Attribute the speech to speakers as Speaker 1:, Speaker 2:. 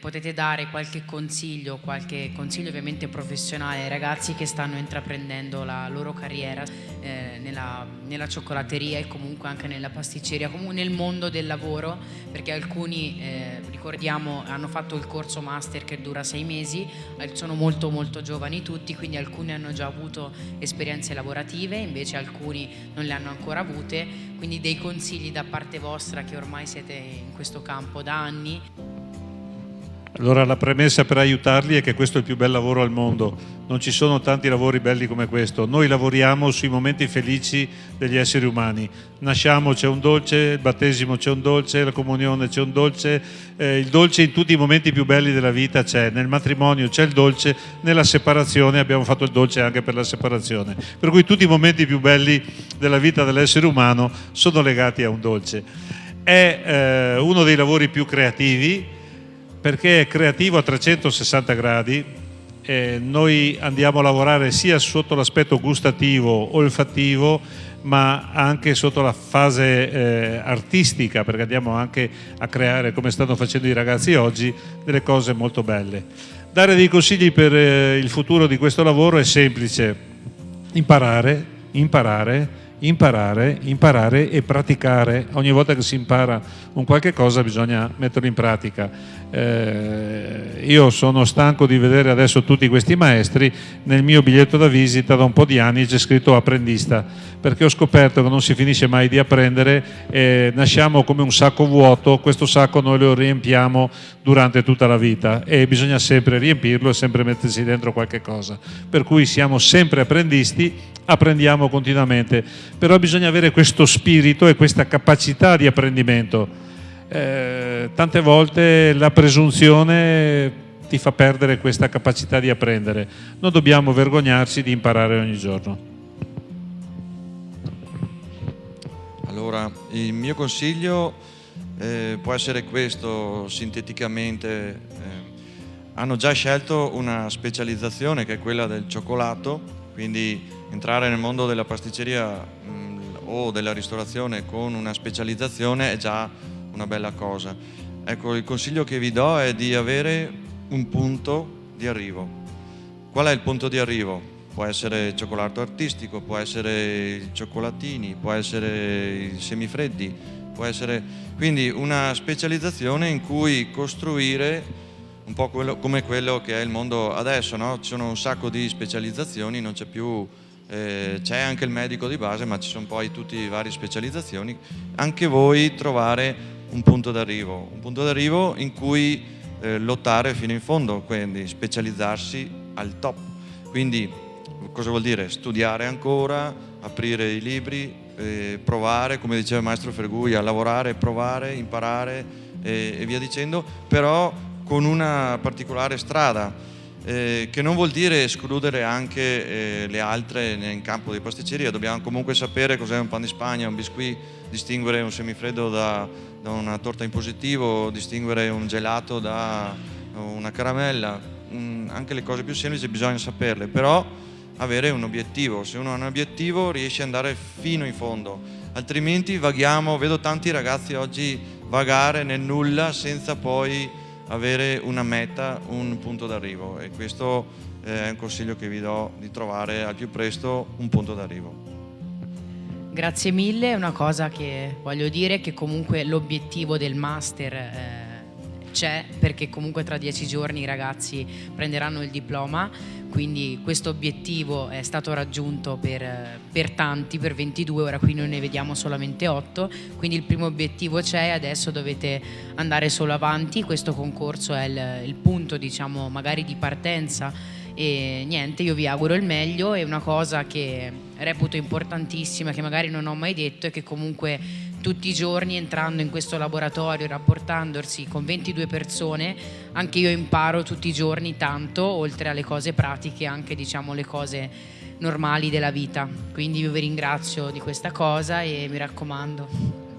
Speaker 1: Potete dare qualche consiglio, qualche consiglio ovviamente professionale ai ragazzi che stanno intraprendendo la loro carriera eh, nella, nella, cioccolateria e comunque anche nella pasticceria, comunque nel mondo del lavoro, perché alcuni, eh, ricordiamo, hanno fatto il corso master che dura sei mesi, eh, sono molto molto giovani tutti, quindi alcuni hanno già avuto esperienze lavorative, invece alcuni non le hanno ancora avute, quindi dei consigli da parte vostra che ormai siete in questo campo da anni.
Speaker 2: Allora la premessa per aiutarli è che questo è il più bel lavoro al mondo, non ci sono tanti lavori belli come questo, noi lavoriamo sui momenti felici degli esseri umani, nasciamo c'è un dolce, il battesimo c'è un dolce, la comunione c'è un dolce, eh, il dolce in tutti i momenti più belli della vita c'è, nel matrimonio c'è il dolce, nella separazione abbiamo fatto il dolce anche per la separazione, per cui tutti i momenti più belli della vita dell'essere umano sono legati a un dolce. È eh, uno dei lavori più creativi, perché è creativo a 360 gradi, eh, noi andiamo a lavorare sia sotto l'aspetto gustativo, olfattivo, ma anche sotto la fase eh, artistica, perché andiamo anche a creare, come stanno facendo i ragazzi oggi, delle cose molto belle. Dare dei consigli per eh, il futuro di questo lavoro è semplice, imparare, imparare, imparare, imparare e praticare. Ogni volta che si impara un qualche cosa bisogna metterlo in pratica. Eh, io sono stanco di vedere adesso tutti questi maestri, nel mio biglietto da visita da un po' di anni c'è scritto apprendista, perché ho scoperto che non si finisce mai di apprendere, eh, nasciamo come un sacco vuoto, questo sacco noi lo riempiamo durante tutta la vita e bisogna sempre riempirlo e sempre mettersi dentro qualche cosa. Per cui siamo sempre apprendisti, apprendiamo continuamente, però bisogna avere questo spirito e questa capacità di apprendimento eh, tante volte la presunzione ti fa perdere questa capacità di apprendere. Non dobbiamo vergognarci di imparare ogni giorno.
Speaker 3: Allora, il mio consiglio eh, può essere questo, sinteticamente. Eh, hanno già scelto una specializzazione che è quella del cioccolato, quindi entrare nel mondo della pasticceria mh, mm, o della ristorazione con una specializzazione è già una bella cosa. Ecco, il consiglio che vi do è di avere un punto di arrivo. Qual è il punto di arrivo? Può essere il cioccolato artistico, può essere i cioccolatini, può essere i semifreddi, può essere... Quindi una specializzazione in cui costruire un po' quello, come quello che è il mondo adesso, no? Ci sono un sacco di specializzazioni, non c'è più eh, c'è anche il medico di base ma ci sono poi tutte le varie specializzazioni anche voi trovare un punto d'arrivo, un punto d'arrivo in cui eh, lottare fino in fondo, quindi specializzarsi al top. Quindi cosa vuol dire? Studiare ancora, aprire i libri, eh, provare, come diceva il maestro Fergui, a lavorare, provare, imparare e, e via dicendo, però con una particolare strada. Eh, che non vuol dire escludere anche eh, le altre in campo di pasticceria, dobbiamo comunque sapere cos'è un pan di Spagna, un biscuit, distinguere un semifreddo da, da una torta in positivo, distinguere un gelato da una caramella, anche le cose più semplici bisogna saperle, però avere un obiettivo, se uno ha un obiettivo riesce ad andare fino in fondo, altrimenti vaghiamo, vedo tanti ragazzi oggi vagare nel nulla senza poi avere una meta, un punto d'arrivo e questo è un consiglio che vi do di trovare al più presto un punto d'arrivo.
Speaker 1: Grazie mille, una cosa che voglio dire è che comunque l'obiettivo del master eh, c'è perché comunque tra dieci giorni i ragazzi prenderanno il diploma, quindi questo obiettivo è stato raggiunto per, per, tanti, per 22, ora qui noi ne vediamo solamente 8, quindi il primo obiettivo c'è e adesso dovete andare solo avanti, questo concorso è il, il punto diciamo magari di partenza. E niente, io vi auguro il meglio. E una cosa che reputo importantissima, che magari non ho mai detto, è che comunque tutti i giorni entrando in questo laboratorio, rapportandosi con 22 persone, anche io imparo tutti i giorni tanto, oltre alle cose pratiche, anche diciamo le cose normali della vita. Quindi io vi ringrazio di questa cosa e mi raccomando,